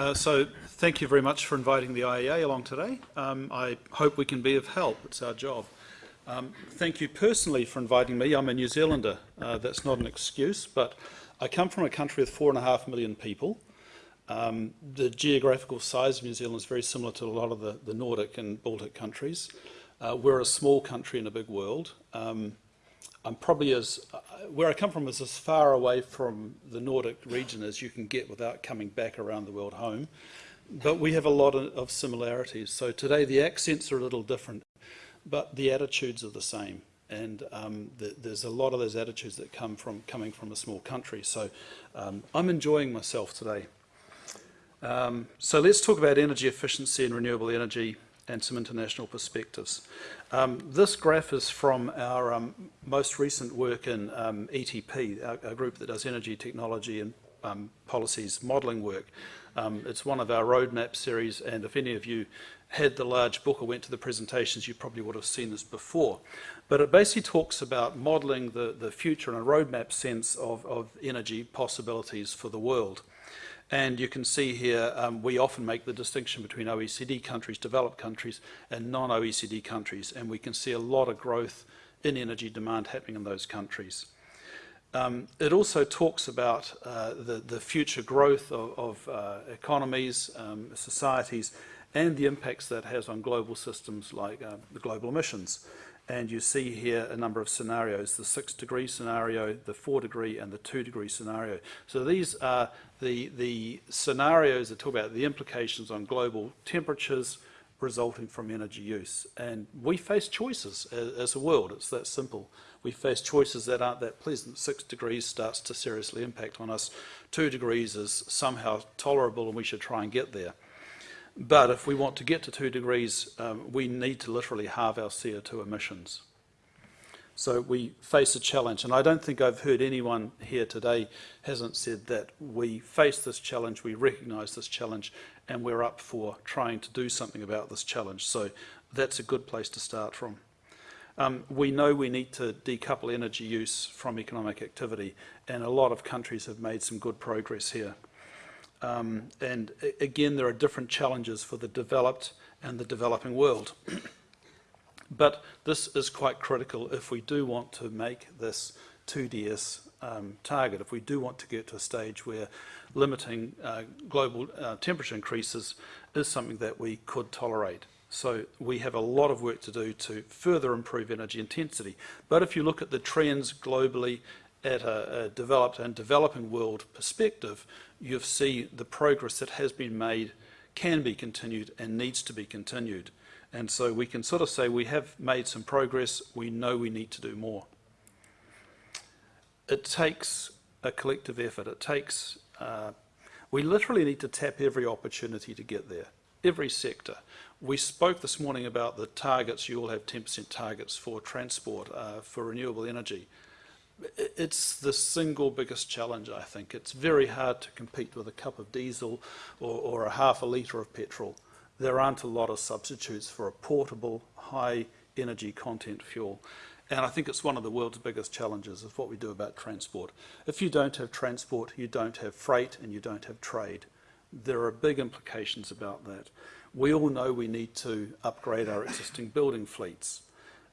Uh, so thank you very much for inviting the IEA along today. Um, I hope we can be of help. It's our job. Um, thank you personally for inviting me. I'm a New Zealander. Uh, that's not an excuse, but I come from a country with four and a half million people. Um, the geographical size of New Zealand is very similar to a lot of the, the Nordic and Baltic countries. Uh, we're a small country in a big world. Um, I'm probably as, uh, where I come from is as far away from the Nordic region as you can get without coming back around the world home. But we have a lot of, similarities. So today the accents are a little different, but the attitudes are the same. And um, the, there's a lot of those attitudes that come from coming from a small country. So um, I'm enjoying myself today. Um, so let's talk about energy efficiency and renewable energy and some international perspectives. Um, this graph is from our um, most recent work in um, ETP, our, group that does energy technology and um, policies modelling work. Um, it's one of our roadmap series, and if any of you had the large book or went to the presentations, you probably would have seen this before. But it basically talks about modelling the, the future in a roadmap sense of, of energy possibilities for the world. And you can see here, um, we often make the distinction between OECD countries, developed countries, and non-OECD countries. And we can see a lot of growth in energy demand happening in those countries. Um, it also talks about uh, the, the future growth of, of uh, economies, um, societies, and the impacts that has on global systems like uh, the global emissions. And you see here a number of scenarios, the six degree scenario, the four degree and the two degree scenario. So these are the, the scenarios that talk about the implications on global temperatures resulting from energy use. And we face choices as, as a world, it's that simple. We face choices that aren't that pleasant. Six degrees starts to seriously impact on us. Two degrees is somehow tolerable and we should try and get there. But if we want to get to two degrees, um, we need to literally halve our CO2 emissions. So we face a challenge, and I don't think I've heard anyone here today hasn't said that we face this challenge, we recognise this challenge, and we're up for trying to do something about this challenge. So that's a good place to start from. Um, we know we need to decouple energy use from economic activity, and a lot of countries have made some good progress here. Um, and again, there are different challenges for the developed and the developing world. but this is quite critical if we do want to make this 2DS um, target, if we do want to get to a stage where limiting uh, global uh, temperature increases is something that we could tolerate. So we have a lot of work to do to further improve energy intensity. But if you look at the trends globally at a, a developed and developing world perspective, you see the progress that has been made can be continued and needs to be continued. And so we can sort of say we have made some progress, we know we need to do more. It takes a collective effort, it takes, uh, we literally need to tap every opportunity to get there, every sector. We spoke this morning about the targets, you all have 10% targets for transport, uh, for renewable energy it's the single biggest challenge, I think. It's very hard to compete with a cup of diesel or, or a half a litre of petrol. There aren't a lot of substitutes for a portable, high energy content fuel. And I think it's one of the world's biggest challenges of what we do about transport. If you don't have transport, you don't have freight and you don't have trade. There are big implications about that. We all know we need to upgrade our existing building fleets.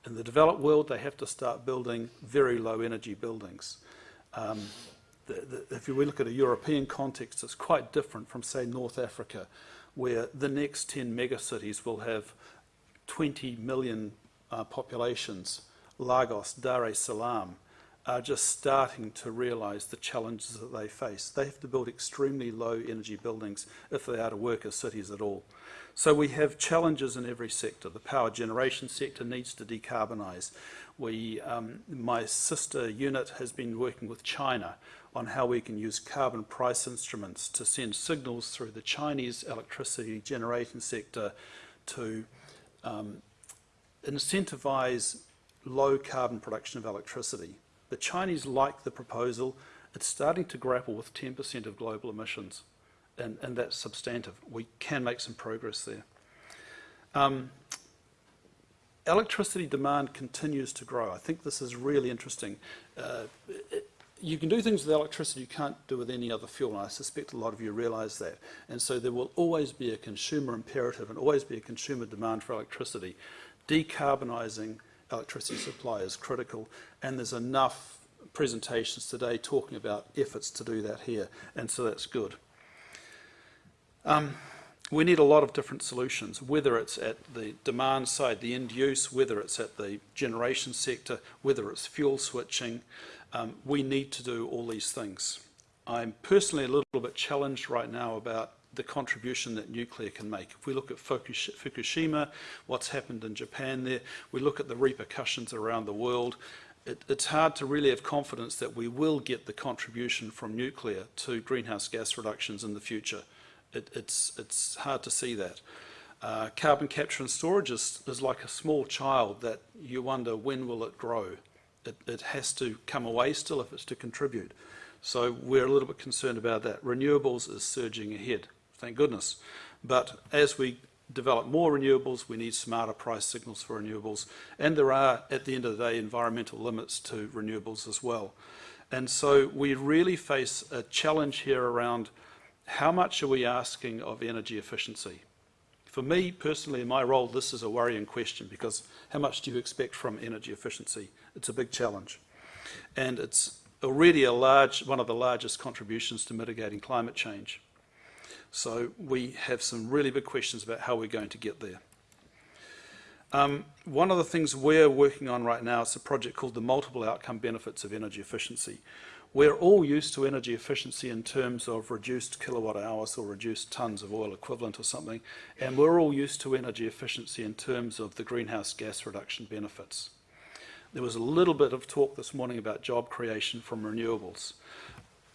In the developed world, they have to start building very low energy buildings. Um, the, the, if we look at a European context, it's quite different from, say, North Africa, where the next 10 megacities will have 20 million uh, populations. Lagos, Dar es Salaam, are just starting to realise the challenges that they face. They have to build extremely low energy buildings if they are to work as cities at all. So we have challenges in every sector. The power generation sector needs to decarbonise. We, um, my sister unit has been working with China on how we can use carbon price instruments to send signals through the Chinese electricity generation sector to um, incentivise low carbon production of electricity. The Chinese like the proposal. It's starting to grapple with 10% of global emissions and, and that's substantive. We can make some progress there. Um, electricity demand continues to grow. I think this is really interesting. Uh, it, you can do things with electricity you can't do with any other fuel, and I suspect a lot of you realise that. And so there will always be a consumer imperative and always be a consumer demand for electricity. Decarbonising electricity supply is critical, and there's enough presentations today talking about efforts to do that here, and so that's good. Um, we need a lot of different solutions, whether it's at the demand side, the end use, whether it's at the generation sector, whether it's fuel switching. Um, we need to do all these things. I'm personally a little bit challenged right now about the contribution that nuclear can make. If we look at Fukushima, what's happened in Japan there, we look at the repercussions around the world, it, it's hard to really have confidence that we will get the contribution from nuclear to greenhouse gas reductions in the future. It, it's, it's hard to see that. Uh, carbon capture and storage is, is like a small child that you wonder when will it grow. It, it has to come away still if it's to contribute. So we're a little bit concerned about that. Renewables is surging ahead, thank goodness. But as we develop more renewables, we need smarter price signals for renewables. And there are, at the end of the day, environmental limits to renewables as well. And so we really face a challenge here around how much are we asking of energy efficiency? For me personally, in my role, this is a worrying question because how much do you expect from energy efficiency? It's a big challenge. And it's already a large, one of the largest contributions to mitigating climate change. So we have some really big questions about how we're going to get there. Um, one of the things we're working on right now is a project called the Multiple Outcome Benefits of Energy Efficiency. We're all used to energy efficiency in terms of reduced kilowatt hours or reduced tonnes of oil equivalent or something, and we're all used to energy efficiency in terms of the greenhouse gas reduction benefits. There was a little bit of talk this morning about job creation from renewables.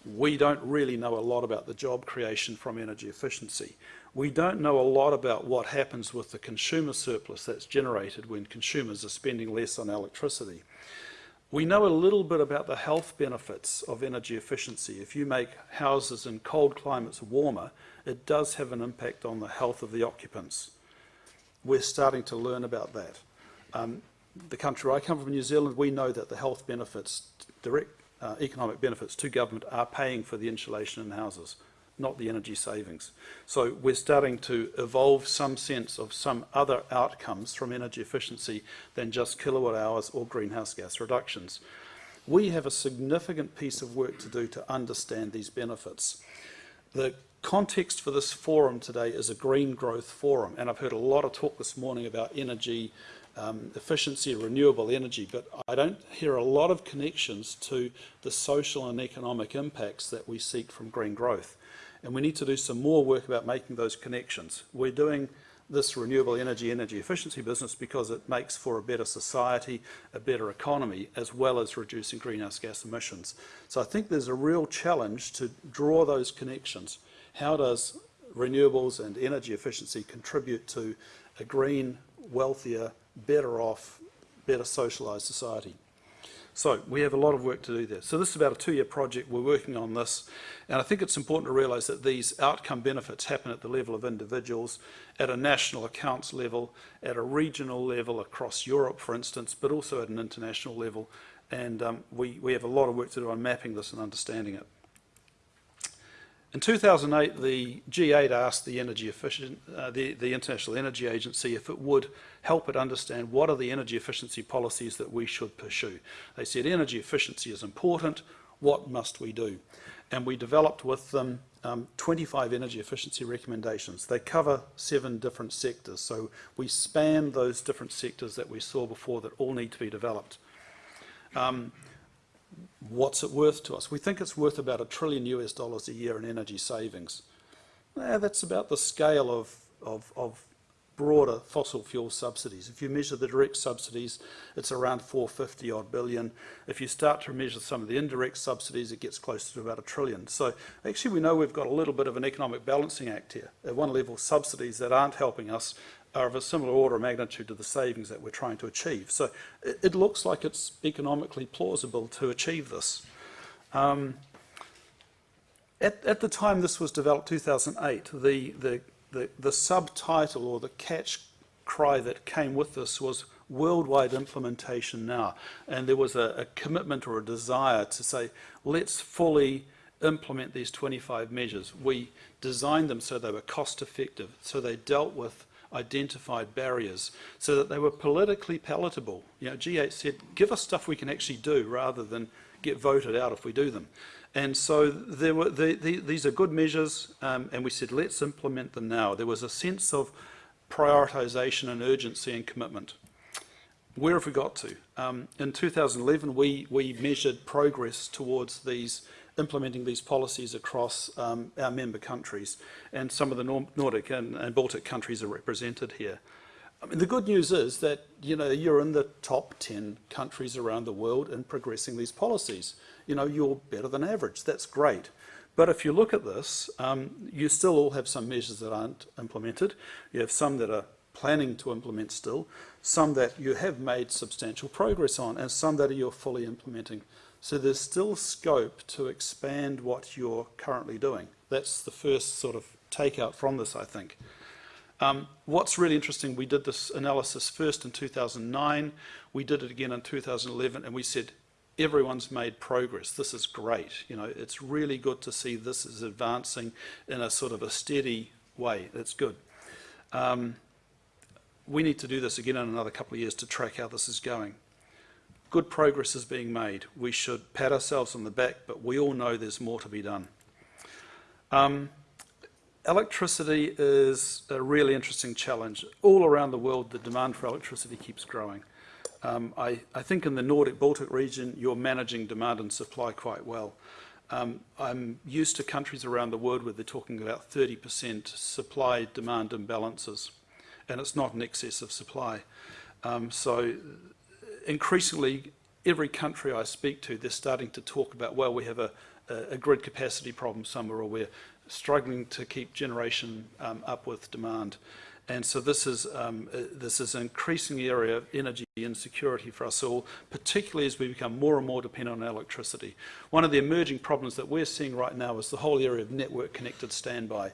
We don't really know a lot about the job creation from energy efficiency. We don't know a lot about what happens with the consumer surplus that's generated when consumers are spending less on electricity. We know a little bit about the health benefits of energy efficiency. If you make houses in cold climates warmer, it does have an impact on the health of the occupants. We're starting to learn about that. Um, the country I come from, New Zealand, we know that the health benefits, direct uh, economic benefits to government are paying for the insulation in houses not the energy savings. So we're starting to evolve some sense of some other outcomes from energy efficiency than just kilowatt hours or greenhouse gas reductions. We have a significant piece of work to do to understand these benefits. The context for this forum today is a green growth forum, and I've heard a lot of talk this morning about energy um, efficiency, renewable energy, but I don't hear a lot of connections to the social and economic impacts that we seek from green growth. And we need to do some more work about making those connections. We're doing this renewable energy, energy efficiency business because it makes for a better society, a better economy, as well as reducing greenhouse gas emissions. So I think there's a real challenge to draw those connections. How does renewables and energy efficiency contribute to a green, wealthier, better off, better socialised society? So we have a lot of work to do there. So this is about a two-year project. We're working on this. And I think it's important to realise that these outcome benefits happen at the level of individuals, at a national accounts level, at a regional level across Europe, for instance, but also at an international level. And um, we, we have a lot of work to do on mapping this and understanding it. In 2008, the G8 asked the, efficient, uh, the, the International Energy Agency if it would help it understand what are the energy efficiency policies that we should pursue. They said energy efficiency is important, what must we do? And we developed with them um, 25 energy efficiency recommendations. They cover seven different sectors, so we span those different sectors that we saw before that all need to be developed. Um, what's it worth to us? We think it's worth about a trillion US dollars a year in energy savings. Eh, that's about the scale of, of, of broader fossil fuel subsidies. If you measure the direct subsidies, it's around 450 odd billion. If you start to measure some of the indirect subsidies, it gets closer to about a trillion. So actually we know we've got a little bit of an economic balancing act here. At one level, subsidies that aren't helping us are of a similar order of magnitude to the savings that we're trying to achieve. So it, it looks like it's economically plausible to achieve this. Um, at, at, the time this was developed, 2008, the, the, the, the subtitle or the catch cry that came with this was worldwide implementation now. And there was a, a commitment or a desire to say, let's fully implement these 25 measures. We designed them so they were cost effective, so they dealt with identified barriers, so that they were politically palatable. You know, G8 said, give us stuff we can actually do rather than get voted out if we do them. And so there were the, the, these are good measures, um, and we said, let's implement them now. There was a sense of prioritisation and urgency and commitment. Where have we got to? Um, in 2011, we, we measured progress towards these implementing these policies across um, our member countries, and some of the Nordic and, and Baltic countries are represented here. I mean, the good news is that you know you're in the top 10 countries around the world in progressing these policies. You know, you're better than average. That's great. But if you look at this, um, you still all have some measures that aren't implemented. You have some that are planning to implement still, some that you have made substantial progress on, and some that you're fully implementing. So there's still scope to expand what you're currently doing. That's the first sort of takeout from this, I think. Um, what's really interesting, we did this analysis first in 2009, we did it again in 2011, and we said, everyone's made progress. This is great. You know, it's really good to see this is advancing in a sort of a steady way. That's good. Um, we need to do this again in another couple of years to track how this is going. Good progress is being made. We should pat ourselves on the back, but we all know there's more to be done. Um, Electricity is a really interesting challenge. All around the world, the demand for electricity keeps growing. Um, I, I, think in the Nordic Baltic region, you're managing demand and supply quite well. Um, I'm used to countries around the world where they're talking about 30% supply-demand imbalances, and it's not an excess of supply. Um, so increasingly, every country I speak to, they're starting to talk about, well, we have a, a, grid capacity problem somewhere, or we're struggling to keep generation um, up with demand. And so this is, um, uh, this is an increasing area of energy insecurity for us all, particularly as we become more and more dependent on electricity. One of the emerging problems that we're seeing right now is the whole area of network connected standby.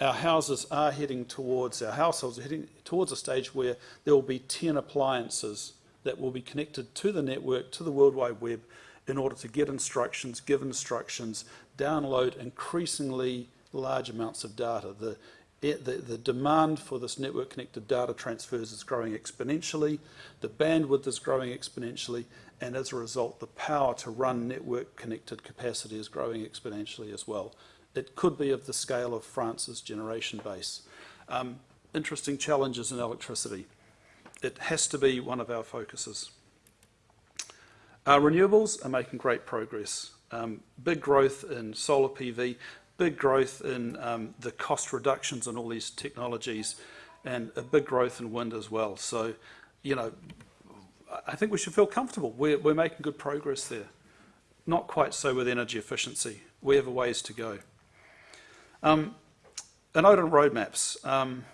Our houses are heading towards, our households are heading towards a stage where there will be 10 appliances that will be connected to the network, to the World Wide Web, in order to get instructions, give instructions, download increasingly large amounts of data. The, the, the demand for this network connected data transfers is growing exponentially, the bandwidth is growing exponentially, and as a result, the power to run network connected capacity is growing exponentially as well. It could be of the scale of France's generation base. Um, interesting challenges in electricity. It has to be one of our focuses. Our renewables are making great progress. Um, big growth in solar PV, big growth in um, the cost reductions in all these technologies, and a big growth in wind as well. So, you know, I think we should feel comfortable. We're, we're making good progress there. Not quite so with energy efficiency. We have a ways to go. Um, a note on roadmaps. Um,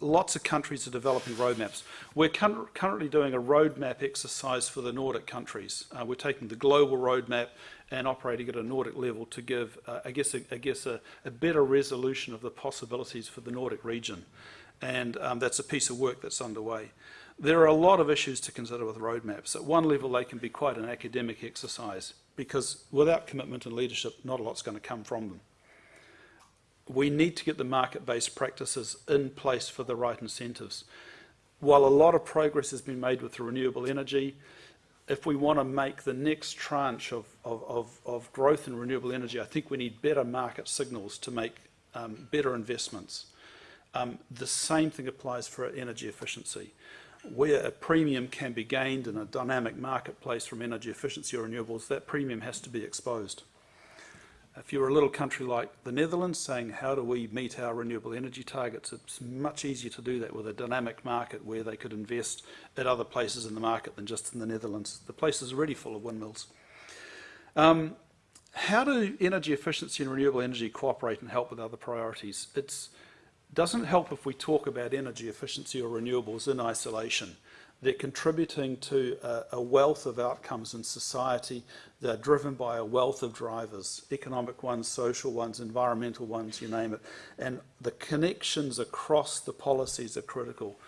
lots of countries are developing roadmaps. We're currently doing a roadmap exercise for the Nordic countries. Uh, we're taking the global roadmap and operating at a Nordic level to give, uh, I guess, a, I guess a, a, better resolution of the possibilities for the Nordic region. And um, that's a piece of work that's underway. There are a lot of issues to consider with roadmaps. At one level, they can be quite an academic exercise because without commitment and leadership, not a lot's going to come from them we need to get the market-based practices in place for the right incentives. While a lot of progress has been made with renewable energy, if we want to make the next tranche of, of, of, of growth in renewable energy, I think we need better market signals to make um, better investments. Um, the same thing applies for energy efficiency. Where a premium can be gained in a dynamic marketplace from energy efficiency or renewables, that premium has to be exposed. If you're a little country like the Netherlands saying how do we meet our renewable energy targets, it's much easier to do that with a dynamic market where they could invest at other places in the market than just in the Netherlands. The place is already full of windmills. Um, how do energy efficiency and renewable energy cooperate and help with other priorities? It doesn't help if we talk about energy efficiency or renewables in isolation. They're contributing to a, a, wealth of outcomes in society that are driven by a wealth of drivers, economic ones, social ones, environmental ones, you name it. And the connections across the policies are critical.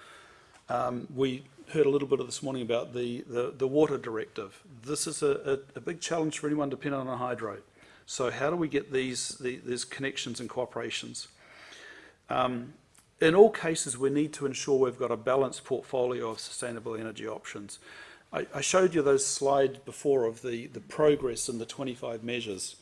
Um, we heard a little bit of this morning about the, the, the water directive. This is a, a, a, big challenge for anyone dependent on a hydro. So how do we get these, the, these connections and cooperations? Um, in all cases, we need to ensure we've got a balanced portfolio of sustainable energy options. I, I showed you those slides before of the, the progress in the 25 measures.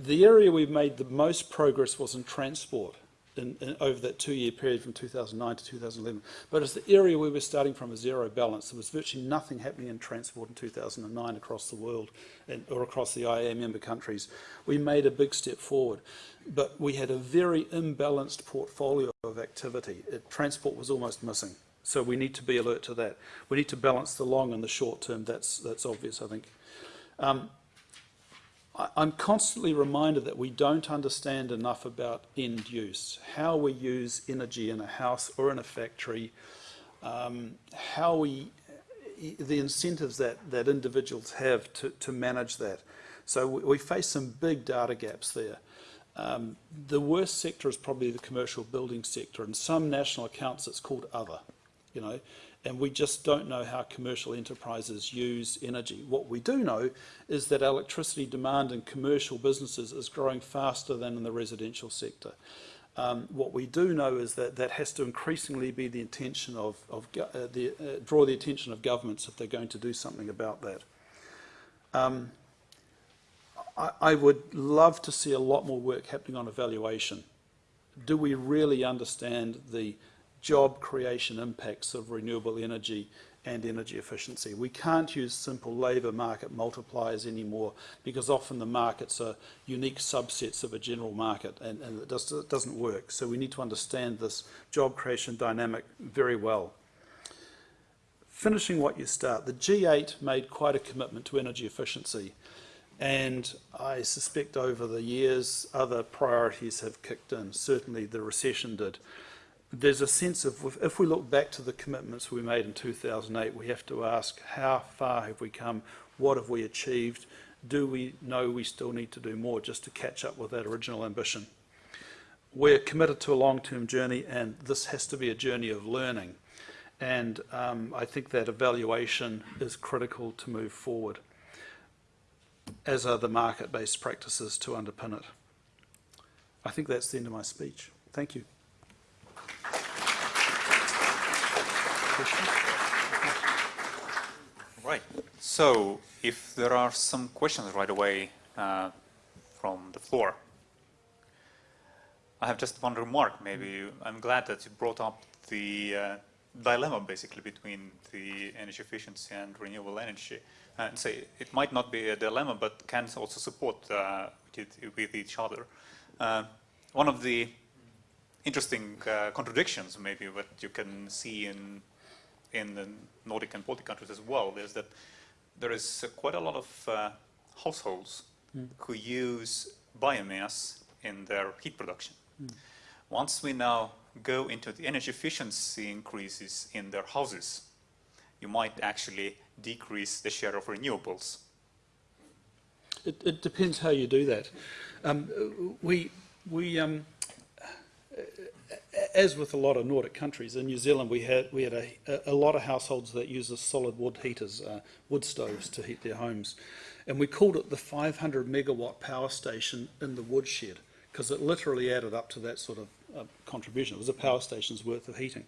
The area we've made the most progress was in transport in, in, over that two-year period from 2009 to 2011. But it's the area we were starting from a zero balance. There was virtually nothing happening in transport in 2009 across the world and, or across the IEA member countries. We made a big step forward, but we had a very imbalanced portfolio of activity. It, transport was almost missing. So we need to be alert to that. We need to balance the long and the short term. That's, that's obvious, I think. Um, I, I'm constantly reminded that we don't understand enough about end use, how we use energy in a house or in a factory, um, how we, the incentives that, that individuals have to, to manage that. So we, we face some big data gaps there. Um, the worst sector is probably the commercial building sector. In some national accounts, it's called other you know, and we just don't know how commercial enterprises use energy. What we do know is that electricity demand in commercial businesses is growing faster than in the residential sector. Um, what we do know is that that has to increasingly be the intention of, of uh, the, uh, draw the attention of governments if they're going to do something about that. Um, I, would love to see a lot more work happening on evaluation. Do we really understand the job creation impacts of renewable energy and energy efficiency. We can't use simple labour market multipliers anymore because often the markets are unique subsets of a general market and, and it, does, it doesn't work. So we need to understand this job creation dynamic very well. Finishing what you start, the G8 made quite a commitment to energy efficiency and I suspect over the years other priorities have kicked in. Certainly the recession did there's a sense of, if we look back to the commitments we made in 2008, we have to ask how far have we come, what have we achieved, do we know we still need to do more just to catch up with that original ambition. We're committed to a long-term journey and this has to be a journey of learning. And um, I think that evaluation is critical to move forward, as are the market-based practices to underpin it. I think that's the end of my speech. Thank you. Right. So if there are some questions right away uh, from the floor. I have just one remark maybe. I'm glad that you brought up the uh, dilemma basically between the energy efficiency and renewable energy. And say it might not be a dilemma, but can also support uh, with each other. Uh, one of the interesting uh, contradictions maybe what you can see in in the Nordic and Baltic countries as well is that there is uh, quite a lot of uh, households mm. who use biomass in their heat production. Mm. Once we now go into the energy efficiency increases in their houses, you might actually decrease the share of renewables. It, it depends how you do that. Um, we, we um, as with a lot of Nordic countries, in New Zealand we had we had a, a lot of households that use solid wood heaters, uh, wood stoves to heat their homes, and we called it the 500 megawatt power station in the woodshed because it literally added up to that sort of uh, contribution. It was a power station's worth of heating.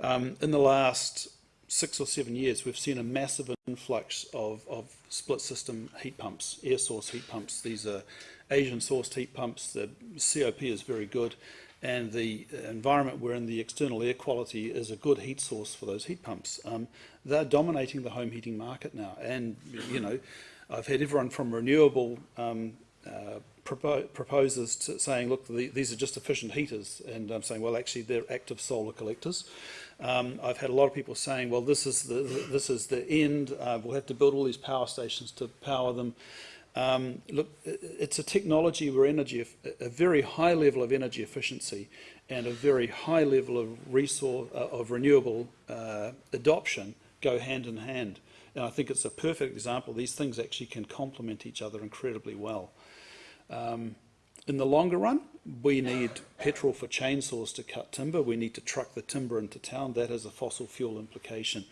Um, in the last six or seven years, we've seen a massive influx of, of split system heat pumps, air source heat pumps. These are Asian sourced heat pumps. The COP is very good and the environment we're in, the external air quality is a good heat source for those heat pumps. Um, they're dominating the home heating market now. And, you know, I've had everyone from renewable um, uh, propo proposers to saying, look, the, these are just efficient heaters. And I'm saying, well, actually, they're active solar collectors. Um, I've had a lot of people saying, well, this is the, this is the end. Uh, we'll have to build all these power stations to power them. Um, look, it's a technology where energy, a very high level of energy efficiency and a very high level of resource uh, of renewable uh, adoption go hand in hand. And I think it's a perfect example. These things actually can complement each other incredibly well. Um, in the longer run, we need petrol for chainsaws to cut timber. We need to truck the timber into town. That has a fossil fuel implication.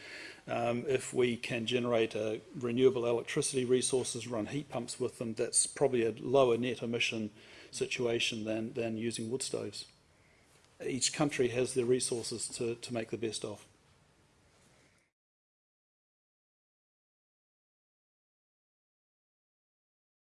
Um, if we can generate a renewable electricity resources, run heat pumps with them, that's probably a lower net emission situation than, than using wood stoves. Each country has their resources to, to make the best of.